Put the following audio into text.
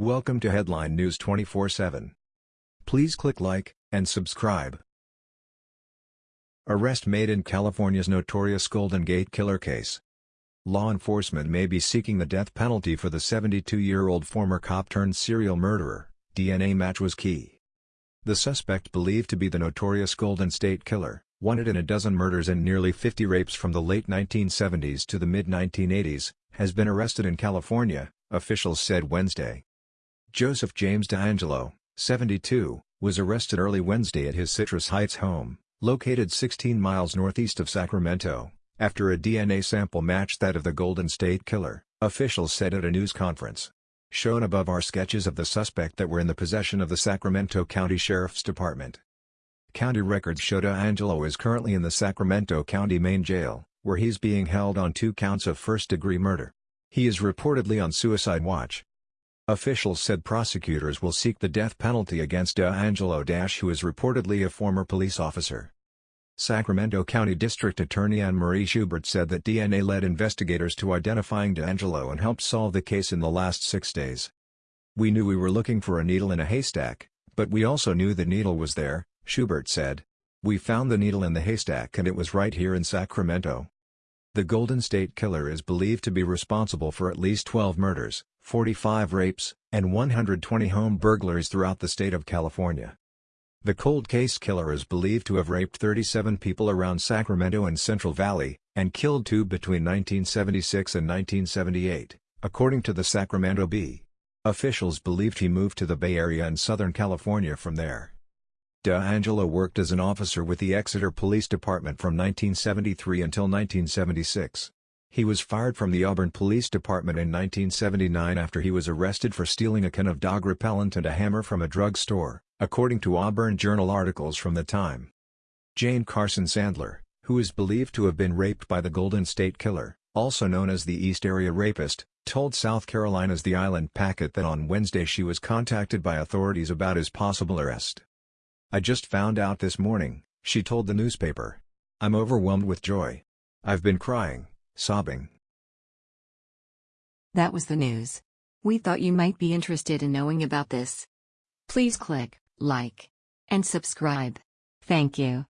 Welcome to Headline News 24/7. Please click like and subscribe. Arrest made in California's notorious Golden Gate Killer case. Law enforcement may be seeking the death penalty for the 72-year-old former cop turned serial murderer. DNA match was key. The suspect believed to be the notorious Golden State Killer, wanted in a dozen murders and nearly 50 rapes from the late 1970s to the mid-1980s, has been arrested in California, officials said Wednesday. Joseph James DeAngelo, 72, was arrested early Wednesday at his Citrus Heights home, located 16 miles northeast of Sacramento, after a DNA sample matched that of the Golden State Killer, officials said at a news conference. Shown above are sketches of the suspect that were in the possession of the Sacramento County Sheriff's Department. County records show DeAngelo is currently in the Sacramento County Main Jail, where he's being held on two counts of first-degree murder. He is reportedly on suicide watch. Officials said prosecutors will seek the death penalty against DeAngelo Dash who is reportedly a former police officer. Sacramento County District Attorney Anne Marie Schubert said that DNA led investigators to identifying DeAngelo and helped solve the case in the last six days. We knew we were looking for a needle in a haystack, but we also knew the needle was there, Schubert said. We found the needle in the haystack and it was right here in Sacramento. The Golden State Killer is believed to be responsible for at least 12 murders, 45 rapes, and 120 home burglaries throughout the state of California. The cold case killer is believed to have raped 37 people around Sacramento and Central Valley, and killed two between 1976 and 1978, according to the Sacramento Bee. Officials believed he moved to the Bay Area and Southern California from there. DeAngelo worked as an officer with the Exeter Police Department from 1973 until 1976. He was fired from the Auburn Police Department in 1979 after he was arrested for stealing a can of dog repellent and a hammer from a drug store, according to Auburn Journal articles from the time. Jane Carson Sandler, who is believed to have been raped by the Golden State Killer, also known as the East Area Rapist, told South Carolina's The Island Packet that on Wednesday she was contacted by authorities about his possible arrest. I just found out this morning, she told the newspaper. I'm overwhelmed with joy. I've been crying, sobbing. That was the news. We thought you might be interested in knowing about this. Please click like and subscribe. Thank you.